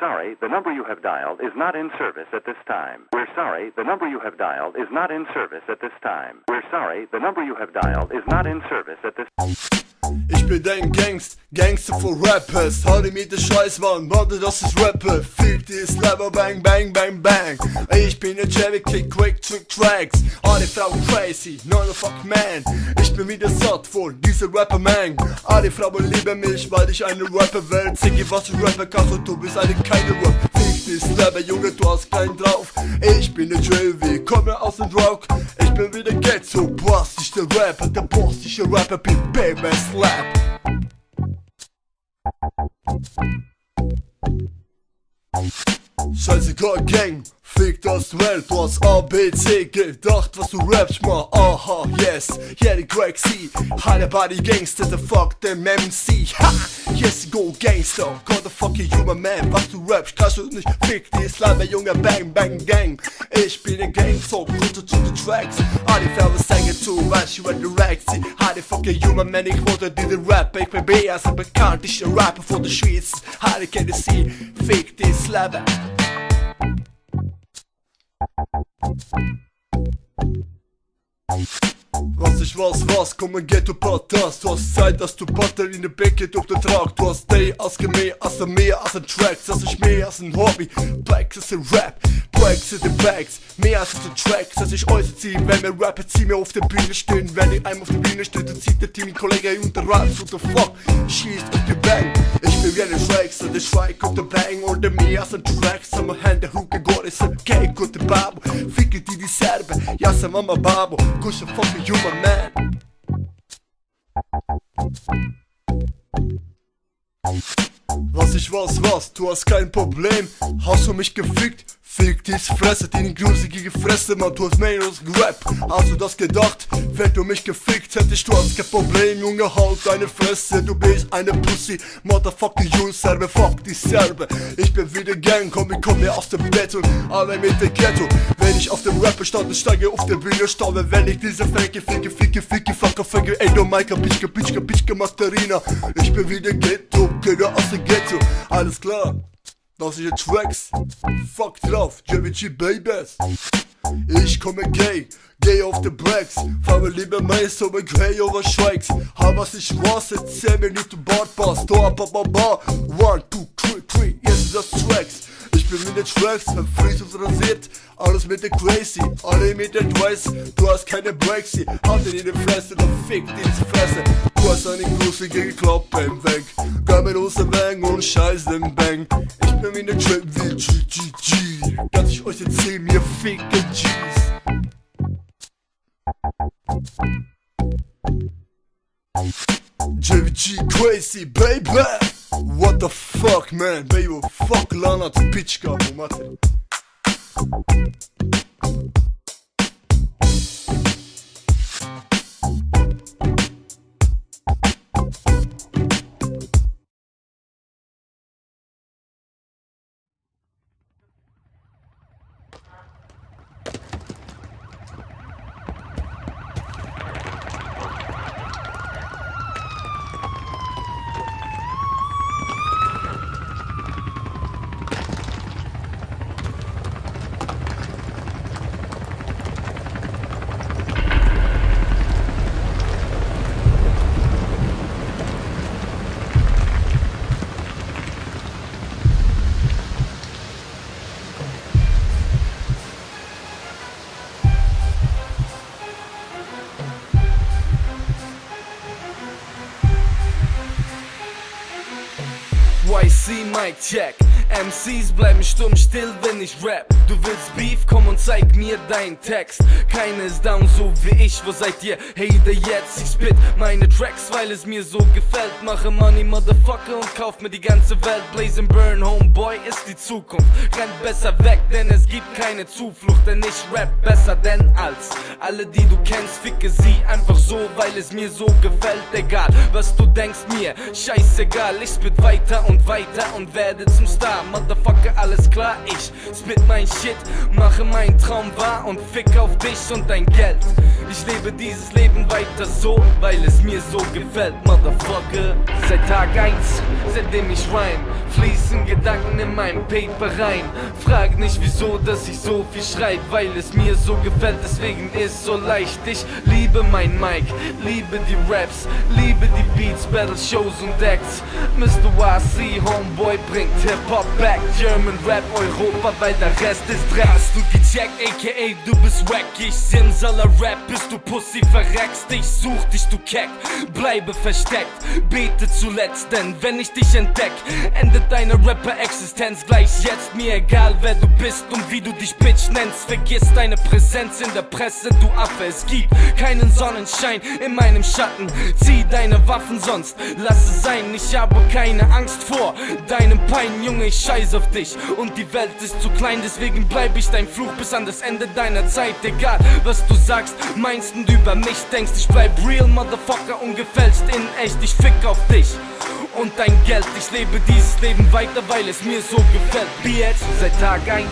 sorry, the number you have dialed is not in service at this time. We're sorry, the number you have dialed is not in service at this time. We're sorry, the number you have dialed is not in service at this Ich bin dein Gangst, Gangster for Rappers. Halte mir den Scheiß, Mann, warte, das ist Rapper Fick die Slapper, bang, bang, bang, bang. Ich bin der Jerry Kick, Quick Trick Tracks. Alle Frauen crazy, no no fuck man. Ich bin wieder satt von dieser Rapper Man. Alle Frauen lieben mich, weil ich eine Rapper will Ziggy, was du Rapper kannst und du bist eine keine Rap Fick die Slapper, Junge, du hast keinen drauf. Ich bin der JV, komme aus dem Rock. Ich bin wieder Ghetto, Boss, der Rapper Der Boss, ich der Rapper, bin Baby Slap Scheißegal Gang, fick das Welt, du hast ABC gedacht, was du rappst, mal, aha, yes, yeah, die Greg C, Heile Body Gangster, the fuck dem MC, ha, yes, go Gangster, God the fuck you, my man, was du rappst, kannst du nicht, fick die Slime, Junge, bang, bang, gang, ich bin ein Gang, so, runter zu den Tracks, alle Fälle singen zu, was you at the Rack, sie, Heile fuck you, my man, ich wollte den Rap, ich bin B, also bekannt, ich ein Rapper von der Schweiz, kennt sie, fick die Slime, Was ich was, was, komm ein Ghetto Patas Du hast Zeit, dass du Butter in der Becke durch den Trag. Du hast Day als mehr als ein mehr als ein Tracks. Das ist mehr als ein Hobby, Blacks ist ein Rap. Breaks in den Bags, mehr als ein Tracks. Dass ich äußere ziehen, wenn wir rappen, zieh mir auf der Bühne stehen. Wenn ich einem auf der Bühne stehe, dann zieht der Team Kollege unter Raps What the fuck, schießt auf die Bang? Ich bin wie Tracks und ich schweig auf der Bang. Oder mehr als ein Tracks, am Hände Huke Gore ist ein Cake und der Babo. Ficke die die Serbe, ja, sa Mama Babo. Kusche fucking human man Was ich was, was, du hast kein Problem Hast du mich gefickt? Fick dies Fresse, deine grusige Fresse, man, du hast mehr als Rap. Hast du das gedacht? Wenn du mich gefickt hättest, du hast kein Problem, Junge, halt deine Fresse. Du bist eine Pussy, Motherfucker, you Serbe, fuck die Serbe. Ich bin wieder Gang, komm, ich komme aus dem Bett und alle mit dem Ghetto. Wenn ich auf dem Rapper stand, steige auf der Bühne staube Wenn ich diese Fänke, ficke, ficke, ficke, fucker, ficke Ey, du Maika, Bitchke, Bitchke, Bitchke, Masterina Ich bin wieder Ghetto, Kinder aus dem Ghetto. Alles klar das sind Tracks, fuck drauf, JVG Babies Ich komme gay, gay auf the Blacks Fahre lieber so mit Grey over Strikes Hab was ich was, jetzt 10 Minuten Bordpass Tor, ba, ba, ba, one, two, three, three Jetzt sind das Tracks. Ich bin mit den Tracks, mein und rasiert. Alles mit der Crazy, alle mit der Twice. Du hast keine Breaks, hat in die Fresse, dann fick diese Fresse Du hast eine gruselige Klappe Weg. Gab mir aus dem Bang und scheiß den Bang. Ich bin mit der Trap wie GGG Dass ich euch erzähl, mir ficken G's. JVG crazy, baby. What the fuck, man, baby, fuck lana tu pička, mu mater YC Mic Check. MCs bleiben stumm still, wenn ich rap Du willst Beef, komm und zeig mir deinen Text. Keiner ist down so wie ich, wo seid ihr? Hey, der jetzt, ich spit meine Tracks, weil es mir so gefällt. Mache Money, Motherfucker und kauf mir die ganze Welt. Blaze and Burn, Homeboy ist die Zukunft. Rennt besser weg, denn es gibt keine Zuflucht. Denn ich rap besser denn als Alle, die du kennst, ficke sie einfach so, weil es mir so gefällt. Egal, was du denkst mir, scheißegal. Ich spit weiter und weiter und werde zum Star. Motherfucker, alles klar, ich spit mein Shit, mache meinen Traum wahr und fick auf dich und dein Geld. Ich lebe dieses Leben weiter so, weil es mir so gefällt, Motherfucker. Seit Tag 1, seitdem ich rhyme, fließen Gedanken in mein Paper rein. Frag nicht wieso, dass ich so viel schreib, weil es mir so gefällt, deswegen ist so leicht. Ich liebe mein Mic, liebe die Raps, liebe die Beats, Battle Shows und Acts. Mr. YC, Homeboy bringt Hip-Hop back, German Rap, Europa, weil der Rest Dreck. Hast du gecheckt, aka du bist wack, ich Simsaler Rap, bist du Pussy, verreckst, ich such dich, du Keck, bleibe versteckt, bete zuletzt, denn wenn ich dich entdeck, endet deine Rapper-Existenz gleich jetzt, mir egal wer du bist und wie du dich Bitch nennst, vergiss deine Präsenz in der Presse, du Affe, es gibt keinen Sonnenschein in meinem Schatten, zieh deine Waffen sonst, lass es sein, ich habe keine Angst vor deinem Pein, Junge, ich scheiß auf dich. Und die Welt ist zu klein, deswegen bleib ich dein Fluch bis an das Ende deiner Zeit, egal was du sagst, meinst und über mich denkst, ich bleib real, Motherfucker, und gefällst in echt, ich fick auf dich und dein Geld. Ich lebe dieses Leben weiter, weil es mir so gefällt. Bitch, seit Tag 1,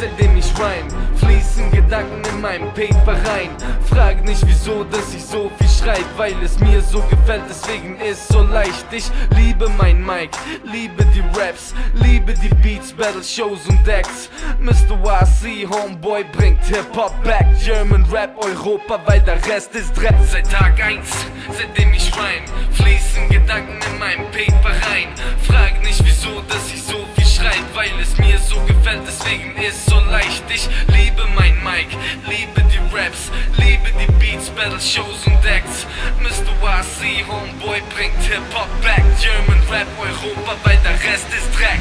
seitdem ich rhyme, fließen Gedanken in mein Paper rein. Frag nicht wieso, dass ich so viel schreib, weil es mir so gefällt, deswegen ist so leicht. Ich liebe mein Mic, liebe die Raps, liebe die Beats, Battle Shows und Acts. Mr. YC, Homeboy bringt Hip-Hop back, German Rap, Europa, weil der Rest ist Dreck. Seit Tag 1, seitdem ich rhyme, fließen Gedanken Homeboy bringt Hip-Hop back. German Rap Europa, weil der Rest ist Dreck.